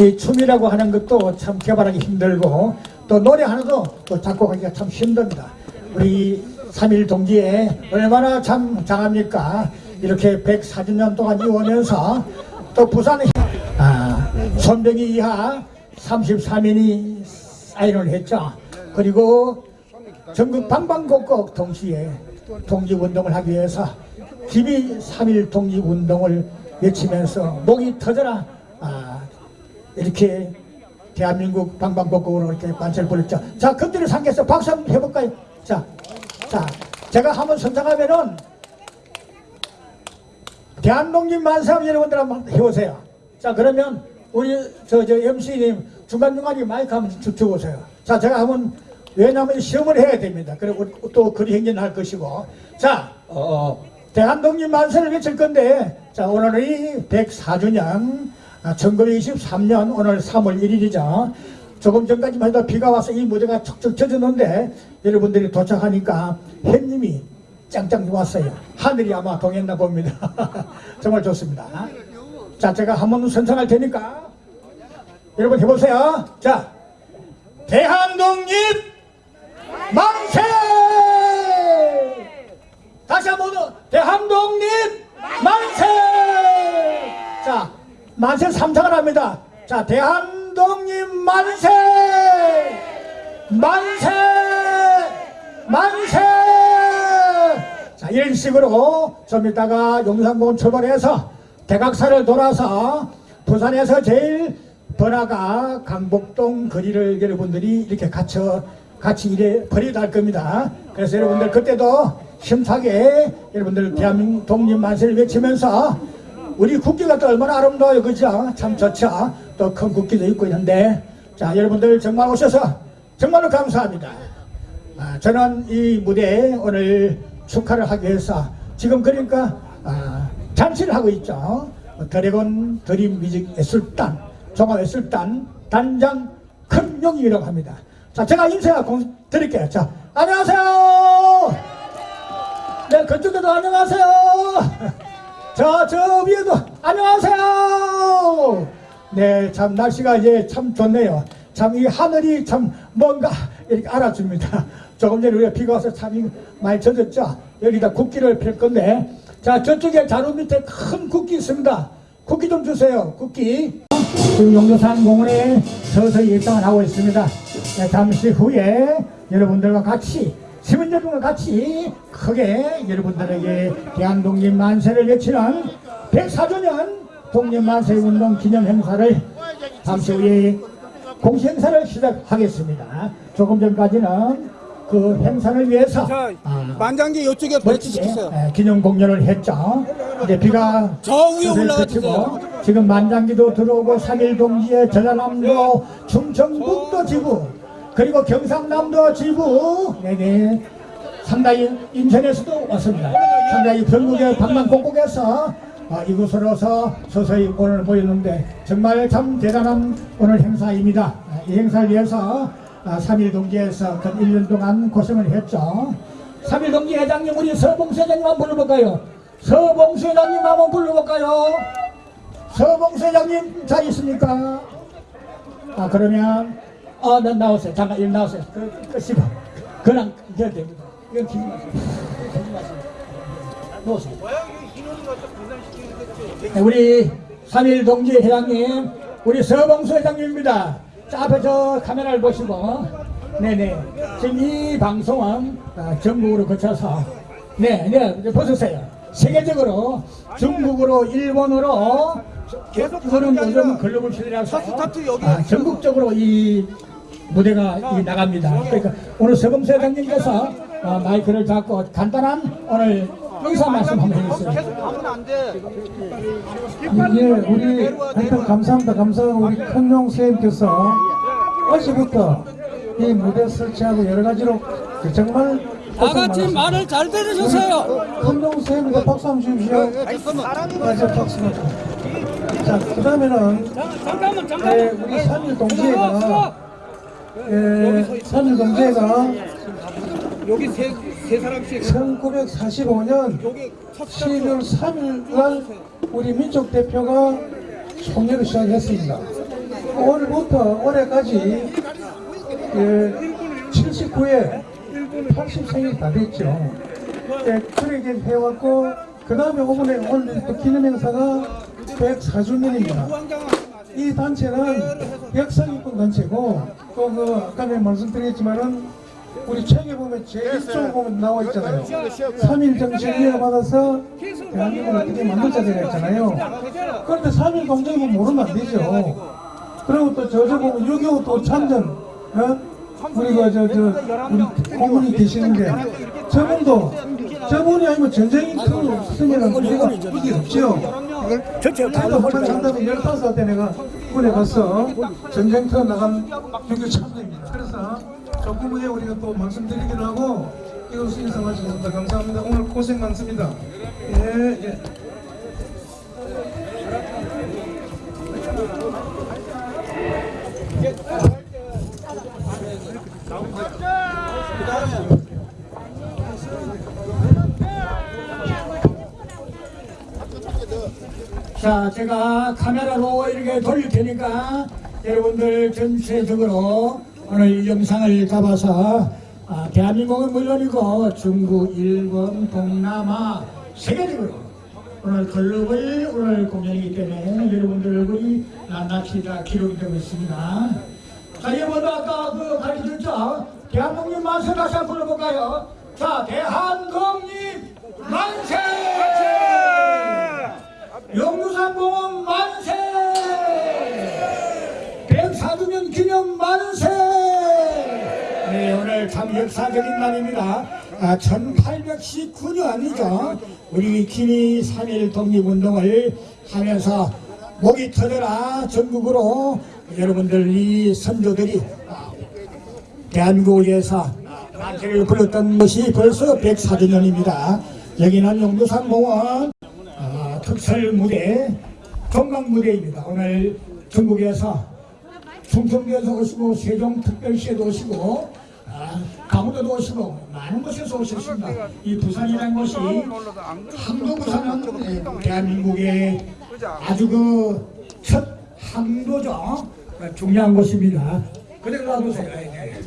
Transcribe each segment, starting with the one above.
이 춤이라고 하는 것도 참 개발하기 힘들고 또 노래 하나도 또 작곡하기가 참 힘듭니다. 우리 3.1 동지에 얼마나 참 장합니까? 이렇게 104주년 동안 이어오면서 또 부산에 아, 손병희 이하 33인이 사인을 했죠. 그리고 전국 방방곡곡 동시에 독립운동을 하기 위해서 기비 3.1 독립운동을 외치면서 목이 터져라 아, 이렇게 대한민국 방방곡곡으로 이렇게 만세를 벌였죠. 자, 금들의 상계에서 박수 한번 해볼까요? 자, 자, 제가 한번 선정하면은 대한독립 만세 여러분들 한번 해보세요. 자, 그러면 우리 저, 저 MC님 중간중간에 마이크 한번 주- 주보세요. 자, 제가 한번 왜냐하면 시험을 해야 됩니다. 그리고 또 거리 행진을 할 것이고. 자, 어, 대한독립 만세를 외칠 건데, 자, 오늘이 104주년, 아, 1923년 오늘 3월 1일이죠. 조금 전까지만 해도 비가 와서 이 무대가 척척 젖었는데, 여러분들이 도착하니까 햇님이 짱짱 왔어요. 하늘이 아마 동했나 봅니다. 정말 좋습니다. 자, 제가 한번 선창할 테니까, 여러분 해보세요. 자, 대한독립 만세! 다시 한번 더, 대한독립 만세! 자, 만세 삼창을 합니다. 자, 대한독립 만세! 만세! 만세! 자, 이런 식으로 좀 이따가 용산공원 출발해서 대각사를 돌아서 부산에서 제일 번화가 강북동 거리를 여러분들이 이렇게 갇혀 같이 이래 버리다 할 겁니다. 그래서 여러분들 그때도 힘차게 여러분들 대한민국 독립 만세를 외치면서 우리 국기가 또 얼마나 아름다워요. 그죠? 참 좋죠? 또 큰 국기도 있고 있는데 자 여러분들 정말 오셔서 정말로 감사합니다. 아, 저는 이 무대에 오늘 축하를 하기 위해서 지금 그러니까 아, 잔치를 하고 있죠. 드래곤 드림 뮤직 예술단, 종합 예술단 단장 큰용이라고 합니다. 자, 제가 인사 공 드릴게요. 자, 안녕하세요. 네, 그쪽에도 안녕하세요. 저, 저 위에도 안녕하세요. 네, 참 날씨가 이제 참 좋네요. 참 이 하늘이 참 뭔가 이렇게 알아줍니다. 조금 전에 우리가 비가 와서 참 이- 많이 젖었죠. 여기다 국기를 펼 건데, 자 저쪽에 자루 밑에 큰 국기 있습니다. 국기 좀 주세요. 국기. 지금 용도산 공원에 서서히 일상을 하고 있습니다. 네, 잠시 후에 여러분들과 같이 시민 여러분과 같이 크게 여러분들에게 대한독립 만세를 외치는 104주년 독립만세 운동 기념 행사를 잠시 후에 공시 행사를 시작하겠습니다. 조금 전까지는 그 행사를 위해서 자, 아, 만장기 이쪽에 배치시키세요. 예, 기념 공연을 했죠. 이제 비가 저 위에 슬슬 올라가 그치고 주세요. 지금 만장기도 들어오고 3일 동지의 전라남도 충청북도 지부 그리고 경상남도 지부 네네 상당히 인천에서도 왔습니다. 상당히 전국의 방방곡곡에서 아, 이곳으로서 서서히 오늘 모였는데 정말 참 대단한 오늘 행사입니다. 아, 이 행사를 위해서 아, 3일 동지에서 근 1년 동안 고생을 했죠. 3일 동지 회장님 우리 서봉수 회장님 한번 불러볼까요? 서봉수 회장님 한번 불러볼까요? 서봉수 회장님 잘 있습니까? 아 그러면 아, 나 나오세요. 잠깐 일 나오세요. 그, 그 씹어. 그냥 이겨야 됩니다. 이건 기지 마세요. 기지 마세요. 놓으세요. 네, 우리 3일 동지 회장님, 우리 서봉수 회장님입니다. 자, 앞에 저 카메라를 보시고, 네네. 지금 이 방송은 아, 전국으로 거쳐서, 네, 네, 이제 벗으세요. 세계적으로 중국으로 일본으로 계속 게 요즘 글로벌 시대라서 아, 전국적으로 이 무대가 이 나갑니다. 그러니까 오늘 서범수 회장님께서 어, 마이크를 잡고 간단한 오늘 의사 말씀 한번 해주세요. 계속 가면 안 돼. 예, 우리 하여튼 감사합니다. 감사하고 우리 큰용 선생님께서 어제부터 이 무대 설치하고 여러 가지로 정말 다 같이 말을 잘 들으셨어요. 큰용 선생님께 박수 한번 주십시오. 맞아, 박수. 자, 그 다음에는 잠깐만 예, 잠깐만. 우리 산일 동지회가 예, 산일 동지회가 여기 세, 세 사람씩 1945년 여기 첫 12월 3일 날 우리 민족 대표가 총회를 시작했습니다. 오늘부터 올해까지 예, 79회 80생이 다 됐죠. 예, 그렇게 해왔고 그 다음에 오늘 오늘 또 기념행사가 104주년입니다. 이 단체는 역사기꾼 단체고 또그 아까 내가 말씀드렸지만은 우리 책에 보면 제일 쪽 보면 나와 있잖아요. 3일 정신을 받아서 대한민국을 어떻게 만들자 되어 있잖아요. 그런데 3일 공정이면 모르면 안 되죠. 그리고 또 저저 보면 6.25또 참전, 어? 우리가 저, 저, 우리 고문이 계시는데 저분도 저분이 아니면 전쟁 인터뷰 쓰면은 우리가 이게 없죠. 나도 홀 장담이 15살 때 내가 군에 가서 전쟁터 나간 유교 참전입니다. 그래서 조금 후에 우리가 또 말씀드리기로 하고 이것을 인사하시겠습니다. 감사합니다. 오늘 고생 많습니다. 예, 예. 자, 제가 카메라로 이렇게 돌릴 테니까 여러분들 전체적으로 오늘 이 영상을 잡아서 아, 대한민국은 물론이고 중국, 일본, 동남아 세계적으로 오늘 글로벌 오늘 공연이기 때문에 여러분들 얼굴이 낱낱이 다 기록이 되고 있습니다. 자, 여러분도 아까 그 가르쳐줬죠? 대한민국 만세 다시 한번 불러볼까요? 자, 대한민국 만세! 영유산공원 만세! 104주년 기념 만세! 네, 오늘 참 역사적인 날입니다. 아, 1819년이죠. 우리 기니 3일 독립운동을 하면서 목이 터져라 전국으로 여러분들 이 선조들이 위해서 만세를 불렀던 것이 벌써 104주년입니다. 여기는 용두산공원 아, 특설 무대, 종강 무대입니다. 오늘 전국에서 충청도에서 오시고 세종특별시에도 오시고 아, 강원도도 오시고 많은 곳에서 오셨습니다. 이 부산이라는 곳이 항도 부산은 예, 대한민국의 아주 그 첫 항도죠. 어, 중요한 곳입니다. 그대로 놔두세요. 예, 네.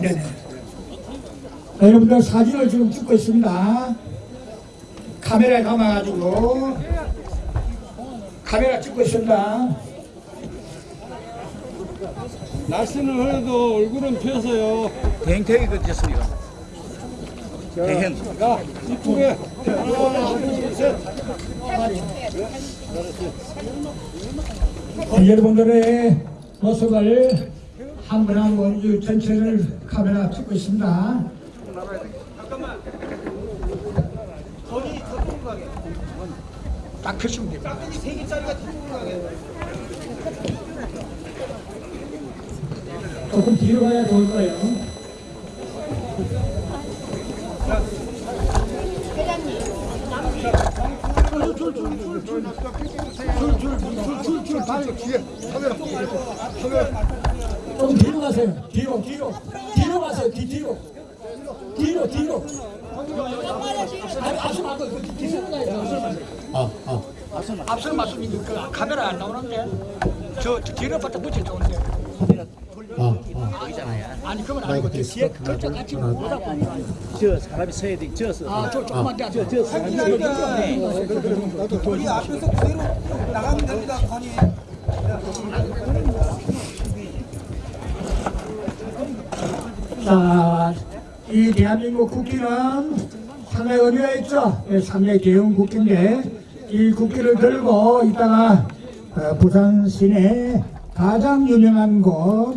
네네. 자, 여러분들 사진을 지금 찍고 있습니다. 카메라에 담아가지고 카메라 찍고 있습니다. 날씨는 흐려도 얼굴은 펴서요. 댕탱이 그쳤습니다. 대행. 야, 이쪽에. 네, 여러분들의 모습을 한번한번이 전체를 카메라 찍고 있습니다. 딱 펴시면 됩니다. 조금 뒤로 가야 좋을 거예요. 좀 뒤로 가세요. 뒤로, 뒤로. 뒤로 가세요. 뒤, 뒤로. 뒤로, 뒤로. 아, 아. 앞서 말씀이 그 카메라 안 나오는데, 저, 저 뒤로 바짝 붙여 좋은데. 아니, 그건 아니고, 저 뒤에 같이 보다 보면. 저 사람이 서야 돼. 저서. 아, 저, 조금만 더. 저 사람이 서야 돼. 우리 앞에서 그대로 나가면 됩니다. 건이. 자, 이 대한민국 국기는 상당히 의미가 있죠. 예, 상당히 대형 국기인데 이 국기를 들고 이따가 어, 부산 시내 가장 유명한 곳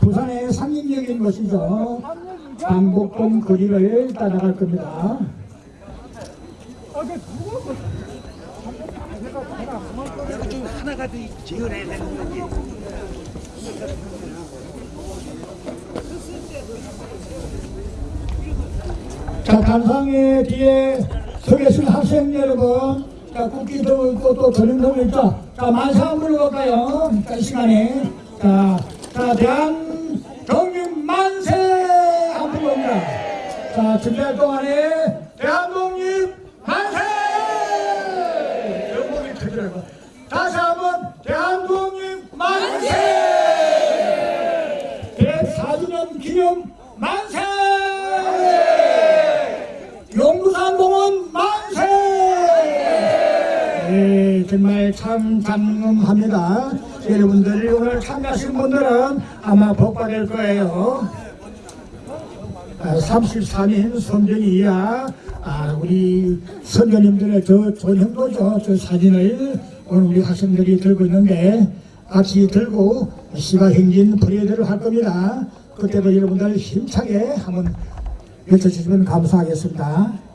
부산의 상징적인 것이죠. 방복동 거리를 따라갈 겁니다. 하나가 더 지어내야 되는 거지. 자, 단상의 뒤에 서 계신 학생 여러분, 자, 국기 들고 또놈 있죠? 자, 한번 불러볼까요? 자, 이 시간에. 자, 자, 대한 독립 만세! 한번 불러봅니다. 자, 준비할 동안에 대한 독립 만세! 영국이 터지라고. 다시 한번 대한 독립 정말 참 장엄합니다. 여러분들 오늘 참가하신 분들은 아마 복 받을 거예요. 아, 33인 선정이야 아, 우리 선교님들의 저 전형도죠. 저 사진을 오늘 우리 학생들이 들고 있는데 같이 들고 시가행진 프레이드를 할 겁니다. 그때도 여러분들 힘차게 한번 외쳐주시면 감사하겠습니다.